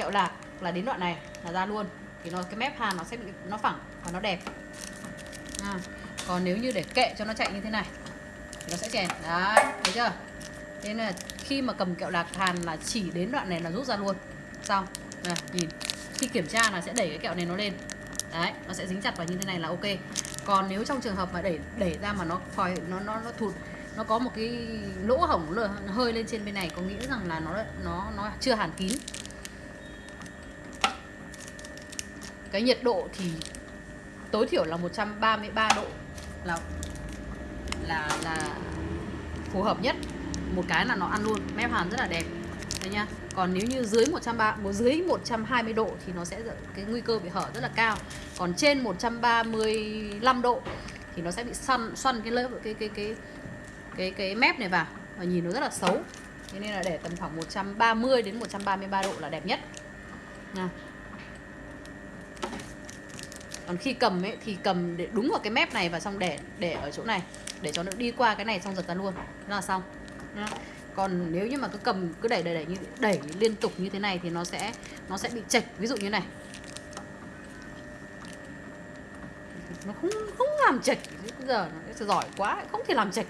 kẹo lạc là đến đoạn này là ra luôn. Thì nó cái mép hàn nó sẽ bị nó phẳng và nó đẹp. À, còn nếu như để kệ cho nó chạy như thế này thì nó sẽ chèn. Đấy thấy chưa? Thế nên là khi mà cầm kẹo lạc hàn là chỉ đến đoạn này là rút ra luôn. Xong à, nhìn. Khi kiểm tra là sẽ đẩy cái kẹo này nó lên. Đấy nó sẽ dính chặt vào như thế này là ok. Còn nếu trong trường hợp mà đẩy đẩy ra mà nó phòi nó nó nó thụt nó có một cái lỗ hổng hơi lên trên bên này có nghĩa rằng là nó nó nó chưa hàn kín. Cái nhiệt độ thì tối thiểu là 133 độ. Là là là phù hợp nhất. Một cái là nó ăn luôn, mép hàn rất là đẹp. Đấy nhá còn nếu như dưới 130 dưới 120 độ thì nó sẽ cái nguy cơ bị hở rất là cao. Còn trên 135 độ thì nó sẽ bị xoăn xoăn cái lớp, cái cái cái cái cái mép này vào và nhìn nó rất là xấu. Thế nên là để tầm khoảng 130 đến 133 độ là đẹp nhất. Nha còn khi cầm ấy, thì cầm để đúng vào cái mép này và xong để để ở chỗ này, để cho nó đi qua cái này xong giật ra luôn. Thế là xong. Nhá. còn nếu như mà cứ cầm, cứ đẩy đẩy đẩy như, đẩy liên tục như thế này thì nó sẽ nó sẽ bị chệch. Ví dụ như này. Nó không không làm chệch. Bây giờ nó giỏi quá, không thể làm chệch.